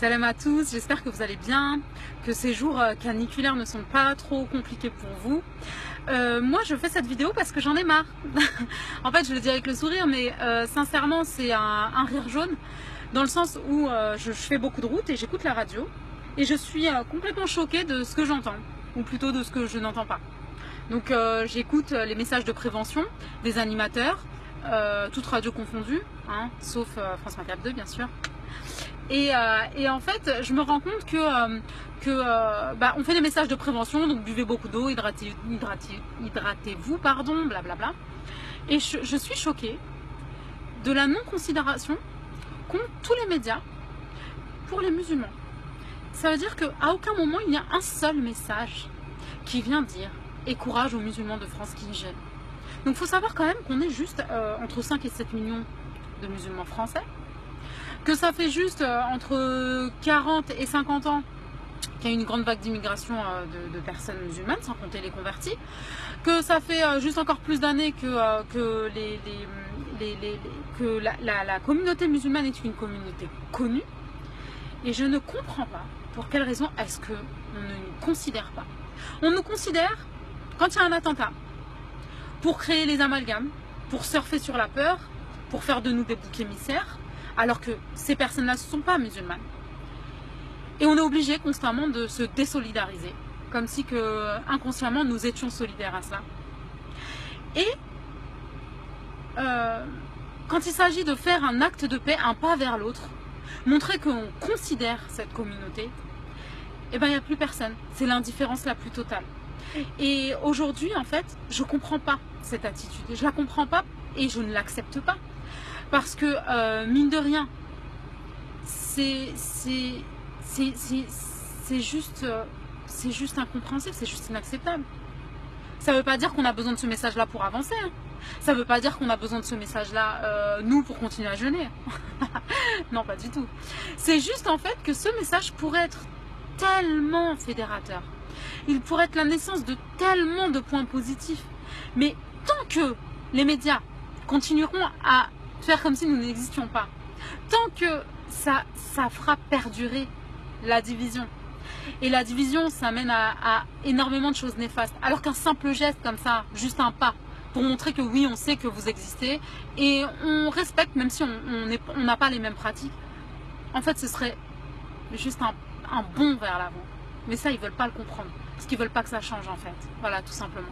Salam à tous, j'espère que vous allez bien, que ces jours euh, caniculaires ne sont pas trop compliqués pour vous. Euh, moi je fais cette vidéo parce que j'en ai marre. en fait je le dis avec le sourire mais euh, sincèrement c'est un, rire jaune dans le sens où je, fais beaucoup de routes et j'écoute la radio et je suis complètement choquée de ce que j'entends ou plutôt de ce que je n'entends pas. Donc j'écoute les messages de prévention des animateurs, toutes radios confondues, hein, sauf France 24 2 bien sûr. Euh, et, en fait, je me rends compte que, euh, euh, bah, on fait des messages de prévention, donc buvez beaucoup d'eau, hydratez, hydratez-vous, pardon, blablabla. Et je, suis choquée de la non-considération qu'ont tous les médias pour les musulmans. Ça veut dire qu'à aucun moment il y a un seul message qui vient dire et courage aux musulmans de France qui gênent. Donc il faut savoir quand même qu'on est juste entre 5 et 7 millions de musulmans français que ça fait juste euh, entre 40 et 50 ans qu'il y a une grande vague d'immigration euh, de, personnes musulmanes, sans compter les convertis, que ça fait euh, juste encore plus d'années que, la, communauté musulmane est une communauté connue, et je ne comprends pas pour quelle raison est-ce qu'on ne nous considère pas. On nous considère, quand il y a un attentat, pour créer les amalgames, pour surfer sur la peur, pour faire de nous des boucs émissaires, alors que ces personnes-là ne sont pas musulmanes. Et on est obligé constamment de se désolidariser, comme si inconsciemment nous étions solidaires à cela. Et euh, quand il s'agit de faire un acte de paix, un pas vers l'autre, montrer qu'on considère cette communauté, eh ben il n'y a plus personne. C'est l'indifférence la plus totale. Et aujourd'hui, en fait, je ne comprends pas cette attitude. Je ne la comprends pas et je ne l'accepte pas. Parce que, euh, mine de rien, c'est juste, euh, c'est juste incompréhensible, c'est juste inacceptable. Ça ne veut pas dire qu'on a besoin de ce message-là pour avancer. Hein. Ça ne veut pas dire qu'on a besoin de ce message-là, euh, nous, pour continuer à jeûner. non, pas du tout. C'est juste en fait que ce message pourrait être tellement fédérateur. Il pourrait être la naissance de tellement de points positifs. Mais tant que les médias continueront à faire comme si nous n'existions pas. Tant que ça, ça fera perdurer la division. Et la division, ça mène à, énormément de choses néfastes. Alors qu'un simple geste comme ça, juste un pas, pour montrer que oui, on sait que vous existez et on respecte, même si on n'a pas les mêmes pratiques, en fait, ce serait juste un, un bond vers l'avant. Mais ça, ils veulent pas le comprendre. Parce qu'ils veulent pas que ça change, en fait. Voilà, tout simplement.